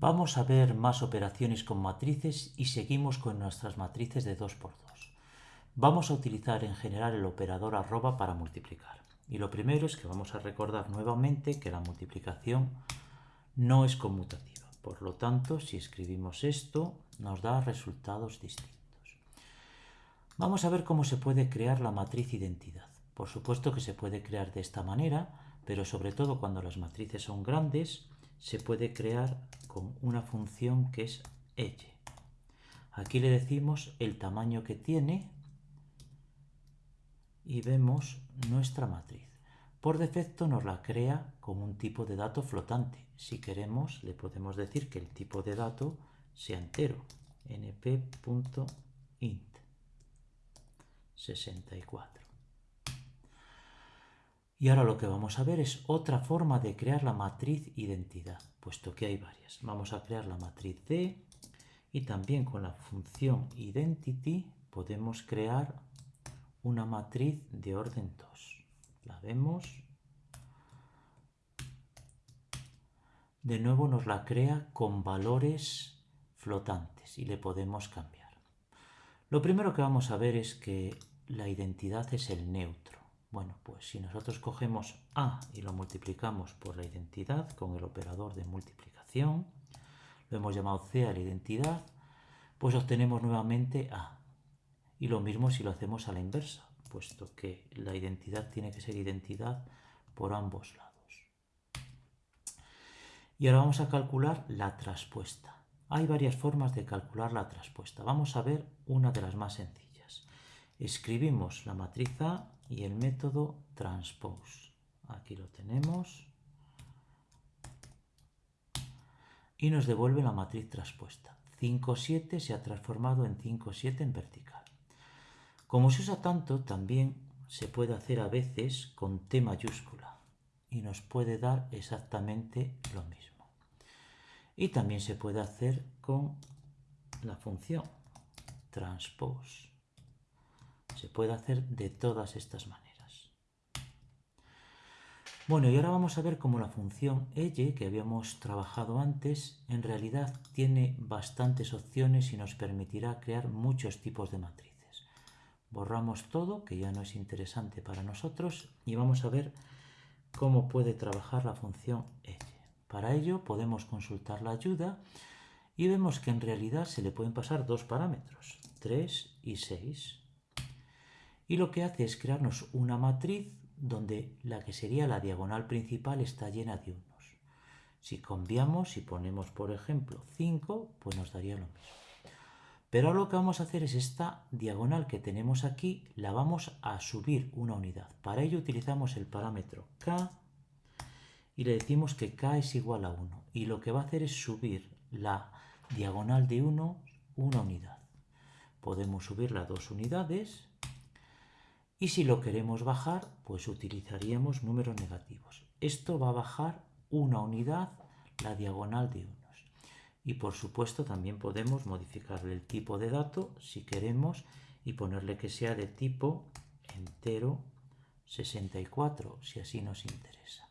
Vamos a ver más operaciones con matrices y seguimos con nuestras matrices de 2x2. Vamos a utilizar en general el operador arroba para multiplicar. Y lo primero es que vamos a recordar nuevamente que la multiplicación no es conmutativa. Por lo tanto, si escribimos esto, nos da resultados distintos. Vamos a ver cómo se puede crear la matriz identidad. Por supuesto que se puede crear de esta manera, pero sobre todo cuando las matrices son grandes, se puede crear con una función que es edge. Aquí le decimos el tamaño que tiene y vemos nuestra matriz. Por defecto nos la crea con un tipo de dato flotante. Si queremos le podemos decir que el tipo de dato sea entero. np.int 64. Y ahora lo que vamos a ver es otra forma de crear la matriz identidad, puesto que hay varias. Vamos a crear la matriz D y también con la función identity podemos crear una matriz de orden 2. La vemos. De nuevo nos la crea con valores flotantes y le podemos cambiar. Lo primero que vamos a ver es que la identidad es el neutro. Bueno, pues si nosotros cogemos A y lo multiplicamos por la identidad con el operador de multiplicación, lo hemos llamado C a la identidad, pues obtenemos nuevamente A. Y lo mismo si lo hacemos a la inversa, puesto que la identidad tiene que ser identidad por ambos lados. Y ahora vamos a calcular la traspuesta. Hay varias formas de calcular la traspuesta. Vamos a ver una de las más sencillas. Escribimos la matriz A y el método transpose. Aquí lo tenemos. Y nos devuelve la matriz traspuesta. 5, 7 se ha transformado en 5, 7 en vertical. Como se usa tanto, también se puede hacer a veces con T mayúscula y nos puede dar exactamente lo mismo. Y también se puede hacer con la función transpose. Se puede hacer de todas estas maneras. Bueno, y ahora vamos a ver cómo la función elle, que habíamos trabajado antes, en realidad tiene bastantes opciones y nos permitirá crear muchos tipos de matrices. Borramos todo, que ya no es interesante para nosotros, y vamos a ver cómo puede trabajar la función elle. Para ello podemos consultar la ayuda y vemos que en realidad se le pueden pasar dos parámetros, 3 y 6 y lo que hace es crearnos una matriz donde la que sería la diagonal principal está llena de unos. Si cambiamos y ponemos, por ejemplo, 5, pues nos daría lo mismo. Pero ahora lo que vamos a hacer es esta diagonal que tenemos aquí, la vamos a subir una unidad. Para ello utilizamos el parámetro k y le decimos que k es igual a 1. Y lo que va a hacer es subir la diagonal de 1 una unidad. Podemos subirla dos unidades y si lo queremos bajar, pues utilizaríamos números negativos. Esto va a bajar una unidad la diagonal de unos. Y por supuesto también podemos modificarle el tipo de dato si queremos y ponerle que sea de tipo entero 64, si así nos interesa.